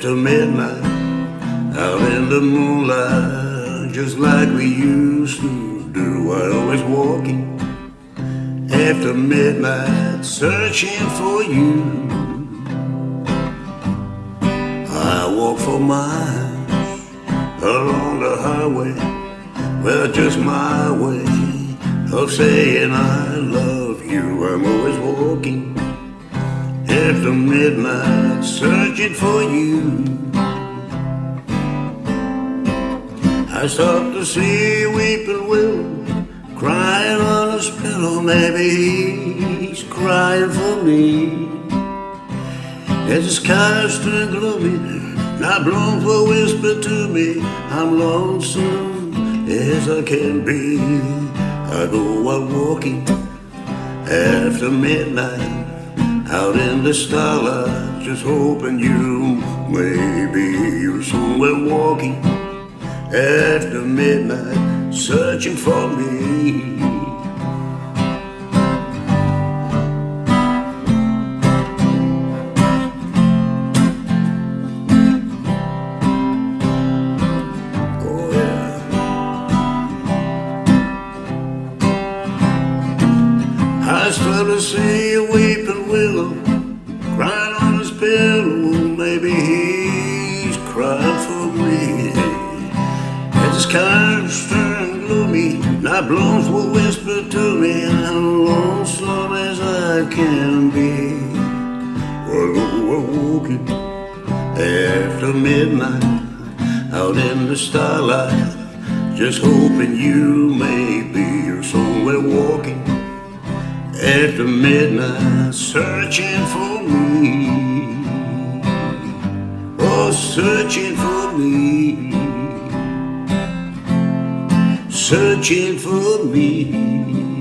after midnight, out in the moonlight, just like we used to do. I always walking after midnight, searching for you. I walk for miles along the highway, well, just my way of saying I love you. I'm always walking after midnight, searching for you. I stop to see weeping willow crying on his pillow. Maybe he's crying for me. As the skies turn gloomy, not blown for a whisper to me. I'm lonesome as I can be. I go out walking after midnight, out in the starlight, just hoping you maybe you're somewhere walking after midnight, searching for me. I still to see a weeping willow crying on his pillow. Maybe he's crying for me. As the skies turn gloomy, night blooms will whisper to me. I'm lonesome as I can be. Well, we're walking after midnight, out in the starlight, just hoping you may be somewhere walking after midnight, searching for me. Oh, searching for me. Searching for me.